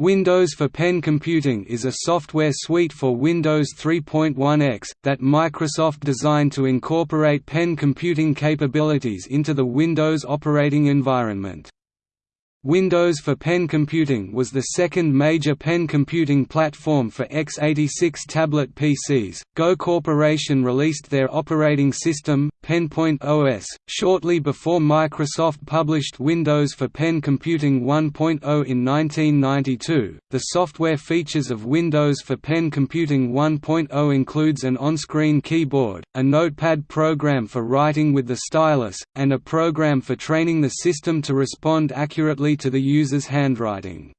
Windows for Pen Computing is a software suite for Windows 3.1x, that Microsoft designed to incorporate pen computing capabilities into the Windows operating environment. Windows for Pen Computing was the second major pen computing platform for x86 tablet PCs. Go Corporation released their operating system, PenPoint OS, shortly before Microsoft published Windows for Pen Computing 1.0 in 1992. The software features of Windows for Pen Computing 1.0 includes an on-screen keyboard, a notepad program for writing with the stylus, and a program for training the system to respond accurately to the user's handwriting.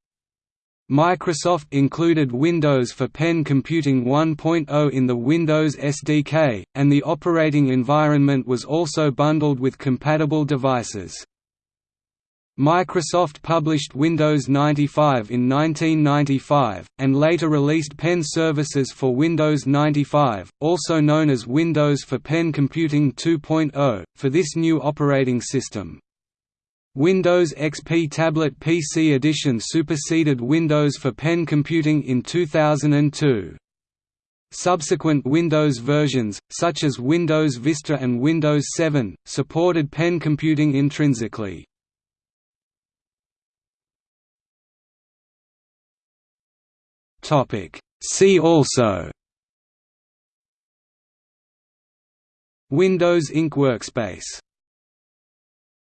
Microsoft included Windows for Pen Computing 1.0 in the Windows SDK, and the operating environment was also bundled with compatible devices. Microsoft published Windows 95 in 1995, and later released Pen services for Windows 95, also known as Windows for Pen Computing 2.0, for this new operating system. Windows XP Tablet PC Edition superseded Windows for Pen Computing in 2002. Subsequent Windows versions, such as Windows Vista and Windows 7, supported pen computing intrinsically. See also Windows Ink Workspace